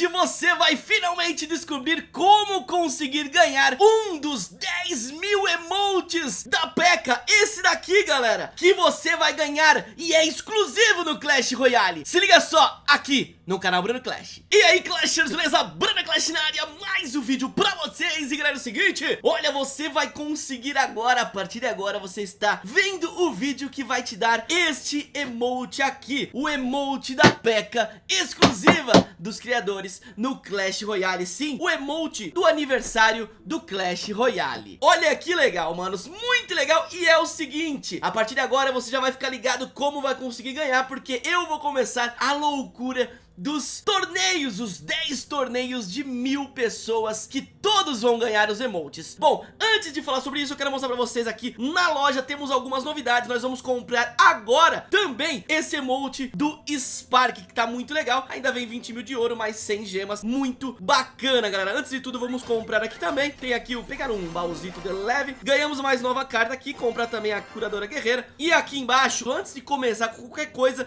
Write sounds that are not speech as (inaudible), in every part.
Hoje você vai finalmente descobrir como conseguir ganhar um dos 10 mil emotes da P.E.K.K.A. Esse daqui, galera, que você vai ganhar e é exclusivo no Clash Royale. Se liga só, aqui no canal Bruno Clash. E aí, Clashers, beleza? Bruno Clash na área, mais um vídeo pra vocês. E galera, é o seguinte, olha, você vai conseguir agora, a partir de agora, você está vendo o vídeo que vai te dar este emote aqui. O emote da P.E.K.K.A. exclusiva dos criadores no Clash Royale. Sim, o emote do aniversário do Clash Royale. Olha que legal, manos, muito legal. E é o seguinte, a partir de agora você já vai ficar ligado como vai conseguir ganhar, porque eu vou começar a loucura dos torneios, os 10 torneios de mil pessoas que todos vão ganhar os emotes. Bom, antes de falar sobre isso, eu quero mostrar pra vocês aqui na loja temos algumas novidades, nós vamos comprar agora também esse emote do Spark, que tá muito legal, ainda vem 20 mil de ouro, mais 100 gemas, muito bacana, galera. Antes de tudo, vamos comprar aqui também, tem aqui o pegar um baúzito de leve, ganhamos mais nova carta aqui, comprar também a curadora guerreira, e aqui embaixo, antes de começar com qualquer coisa,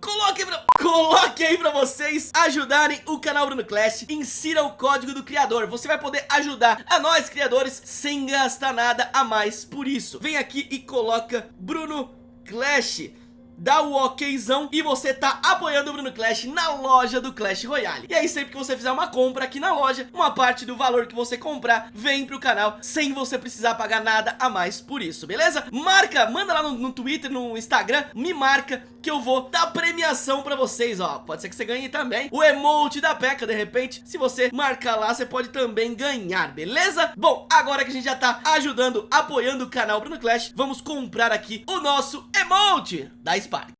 Coloque, pra, coloque aí pra vocês ajudarem o canal Bruno Clash. Insira o código do criador. Você vai poder ajudar a nós criadores sem gastar nada a mais por isso. Vem aqui e coloca Bruno Clash dá o okzão e você tá apoiando o Bruno Clash na loja do Clash Royale. E aí sempre que você fizer uma compra aqui na loja, uma parte do valor que você comprar vem pro canal sem você precisar pagar nada a mais por isso, beleza? Marca, manda lá no, no Twitter, no Instagram, me marca que eu vou dar premiação pra vocês, ó. Pode ser que você ganhe também o emote da P.E.K.K.A. de repente. Se você marcar lá, você pode também ganhar, beleza? Bom, agora que a gente já tá ajudando, apoiando o canal Bruno Clash, vamos comprar aqui o nosso emote da Spark.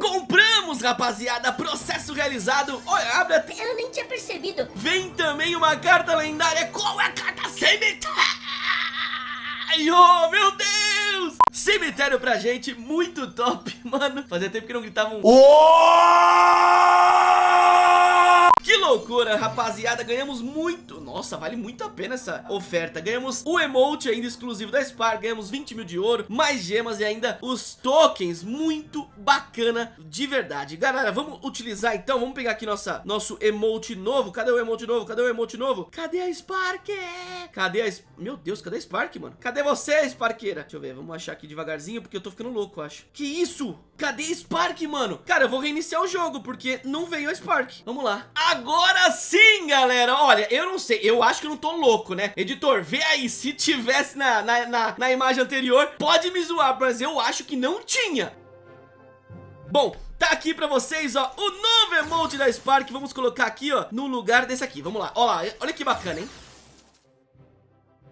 Compramos, rapaziada, processo realizado. Olha, abre até Eu nem tinha percebido. Vem também uma carta lendária. Qual é a carta? Cemitério? Oh, meu Deus! Cemitério pra gente, muito top, (laughs) mano. Fazia tempo que não gritavam um... Que loucura, rapaziada, ganhamos muito Nossa, vale muito a pena essa oferta Ganhamos o emote ainda exclusivo da Spark Ganhamos 20 mil de ouro, mais gemas e ainda os tokens Muito bacana, de verdade Galera, vamos utilizar então, vamos pegar aqui nossa, nosso emote novo Cadê o emote novo? Cadê o emote novo? Cadê a Spark? Cadê a... Meu Deus, cadê a Spark, mano? Cadê você, Sparkeira? Deixa eu ver, vamos achar aqui devagarzinho Porque eu tô ficando louco, acho Que isso? Cadê a Spark, mano? Cara, eu vou reiniciar o jogo Porque não veio a Spark Vamos lá Agora sim, galera! Olha, eu não sei, eu acho que eu não tô louco, né? Editor, vê aí, se tivesse na, na, na, na imagem anterior Pode me zoar, mas eu acho que não tinha. Bom, tá aqui pra vocês, ó, o novo emote da Spark. Vamos colocar aqui, ó, no lugar desse aqui. Vamos lá, ó lá, olha que bacana, hein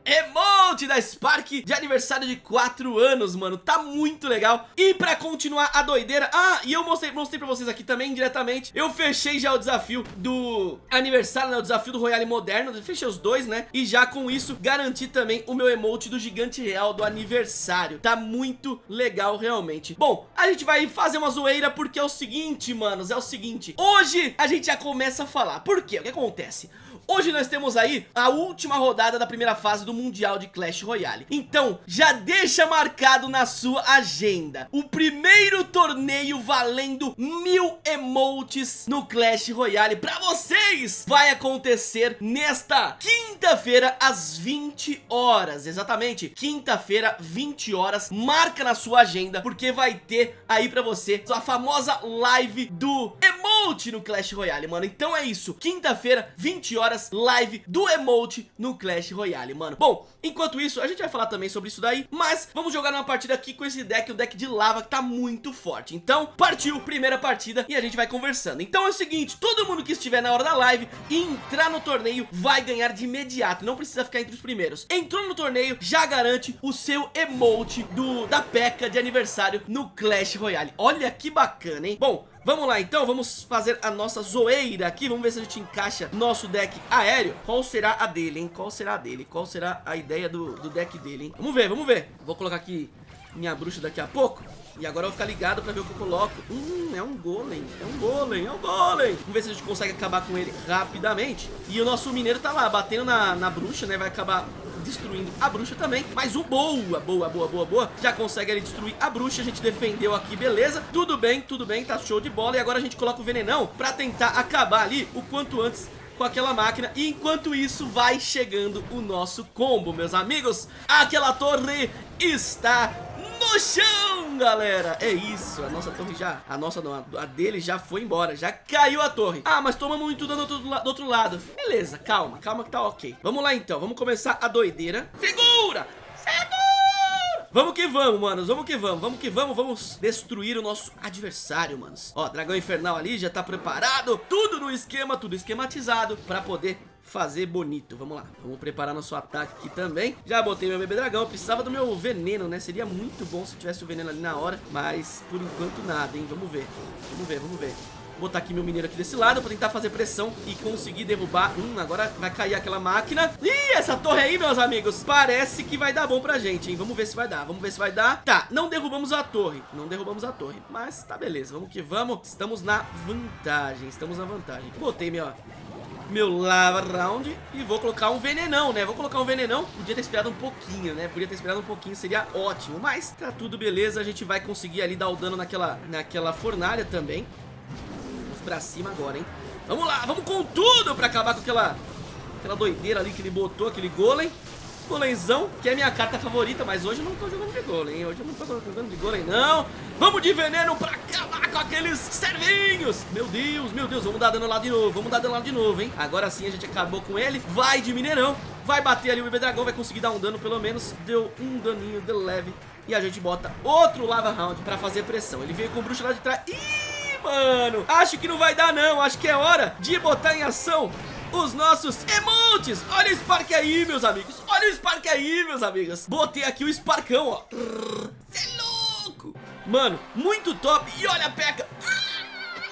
Emote da Spark de aniversário de 4 anos, mano. Tá muito legal. E pra continuar a doideira Ah, e eu mostrei, mostrei pra vocês aqui também diretamente Eu fechei já o desafio do aniversário, né, o desafio do Royale Moderno Fechei os dois, né? E já com isso garanti também o meu emote do gigante real do aniversário. Tá muito legal realmente. Bom, a gente vai fazer uma zoeira porque é o seguinte, manos É o seguinte. Hoje a gente já começa a falar. Por quê? O que acontece? Hoje nós temos aí a última rodada da primeira fase do Mundial de Clash Royale. Então, já deixa marcado na sua agenda O primeiro torneio valendo mil emotes no Clash Royale. Pra vocês vai acontecer nesta quinta-feira às 20 horas. Exatamente, quinta-feira, 20 horas. Marca na sua agenda porque vai ter aí pra você a famosa live do emote no Clash Royale, mano. Então é isso, quinta-feira, 20 horas live do emote no Clash Royale, mano. Bom, enquanto isso, a gente vai falar também sobre isso daí Mas vamos jogar uma partida aqui com esse deck, o deck de lava que tá muito forte. Então, partiu, primeira partida e a gente vai conversando. Então é o seguinte, todo mundo que estiver na hora da live e entrar no torneio vai ganhar de imediato. Não precisa ficar entre os primeiros. Entrou no torneio, já garante o seu emote do, da P.E.K.K.A. de aniversário no Clash Royale. Olha que bacana, hein? Bom, Vamos lá então, vamos fazer a nossa zoeira aqui Vamos ver se a gente encaixa nosso deck aéreo Qual será a dele, hein? Qual será a dele? Qual será a ideia do, do deck dele, hein? Vamos ver, vamos ver Vou colocar aqui minha bruxa daqui a pouco E agora eu vou ficar ligado pra ver o que eu coloco. Hum, é um golem, é um golem, é um golem. Vamos ver se a gente consegue acabar com ele rapidamente. E o nosso mineiro tá lá, batendo na, na bruxa, né? Vai acabar destruindo a bruxa também. Mas o boa, boa, boa, boa, boa, já consegue ele destruir a bruxa. A gente defendeu aqui, beleza. Tudo bem, tudo bem, tá show de bola. E agora a gente coloca o venenão pra tentar acabar ali o quanto antes com aquela máquina E enquanto isso vai chegando o nosso combo, meus amigos Aquela torre está no chão, galera. É isso, a nossa torre já A nossa não, a dele já foi embora Já caiu a torre. Ah, mas tomamos muito dano do do outro lado. Beleza, calma, calma que tá ok. Vamos lá então, vamos começar a doideira. Segura, segura Vamos que vamos, manos, vamos que vamos, vamos que vamos, vamos destruir o nosso adversário, manos. Ó, dragão infernal ali já tá preparado, tudo no esquema, tudo esquematizado pra poder fazer bonito, vamos lá Vamos preparar nosso ataque aqui também. Já botei meu bebê dragão, precisava do meu veneno, né? Seria muito bom se tivesse o veneno ali na hora Mas por enquanto nada, hein, vamos ver Vamos ver, vamos ver botar aqui meu mineiro aqui desse lado pra tentar fazer pressão e conseguir derrubar. Hum, agora vai cair aquela máquina. Ih, essa torre aí, meus amigos, parece que vai dar bom pra gente, hein? Vamos ver se vai dar, vamos ver se vai dar. Tá, não derrubamos a torre, não derrubamos a torre, mas tá beleza, vamos que vamos. Estamos na vantagem, estamos na vantagem. Botei meu, meu lava round e vou colocar um venenão, né? Vou colocar um venenão. Podia ter esperado um pouquinho, né? Podia ter esperado um pouquinho, seria ótimo. Mas tá tudo beleza, a gente vai conseguir ali dar o dano naquela, naquela fornalha também pra cima agora, hein? Vamos lá, vamos com tudo pra acabar com aquela, aquela doideira ali que ele botou, aquele golem. Golemzão, que é minha carta favorita, mas hoje eu não tô jogando de golem, hein? Hoje eu não tô jogando de golem, não. Vamos de veneno pra acabar com aqueles servinhos. Meu Deus, meu Deus, vamos dar dano lá de novo, vamos dar dano lá de novo, hein? Agora sim a gente acabou com ele. Vai de mineirão, vai bater ali o bebê dragão, vai conseguir dar um dano pelo menos. Deu um daninho de leve. E a gente bota outro lava round pra fazer pressão. Ele veio com o bruxo lá de trás. Ih! Mano. Acho que não vai dar, não. Acho que é hora de botar em ação os nossos emotes. Olha o Spark aí, meus amigos. Olha o Spark aí, meus amigos. Botei aqui o Sparkão, ó. Você é louco. Mano, muito top. E olha a peca.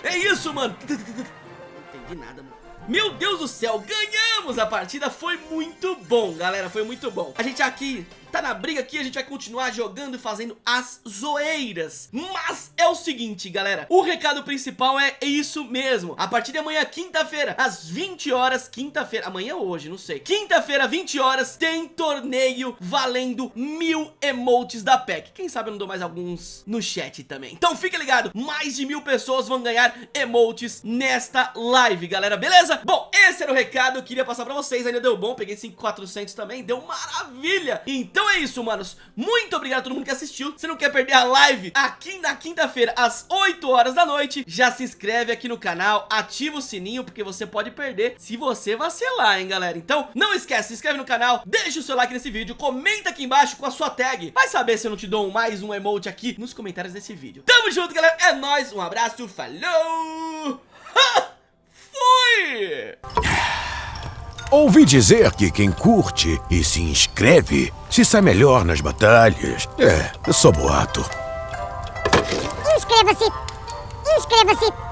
É isso, mano. Não entendi nada, mano. Meu Deus do céu, ganhamos a partida, foi muito bom, galera, foi muito bom. A gente aqui tá na briga aqui, a gente vai continuar jogando e fazendo as zoeiras. Mas é o seguinte, galera, o recado principal é isso mesmo. A partir de amanhã, quinta-feira, às 20 horas, quinta-feira, amanhã ou hoje, não sei. Quinta-feira, 20 horas, tem torneio valendo mil emotes da PEC. Quem sabe eu não dou mais alguns no chat também. Então fica ligado, mais de mil pessoas vão ganhar emotes nesta live, galera, beleza? Bom, esse era o recado, eu queria passar pra vocês, ainda deu bom, peguei 5,400 também, deu maravilha. Então é isso, manos. Muito obrigado a todo mundo que assistiu. Se não quer perder a live aqui na quinta-feira, às 8 horas da noite, já se inscreve aqui no canal, ativa o sininho, porque você pode perder se você vacilar, hein, galera. Então, não esquece, se inscreve no canal, deixa o seu like nesse vídeo, comenta aqui embaixo com a sua tag. Vai saber se eu não te dou mais um emote aqui nos comentários desse vídeo. Tamo junto, galera. É nóis. Um abraço. Falou. (laughs) Fui! Ouvi dizer que quem curte e se inscreve se sai melhor nas batalhas. É, só boato. Inscreva-se! Inscreva-se!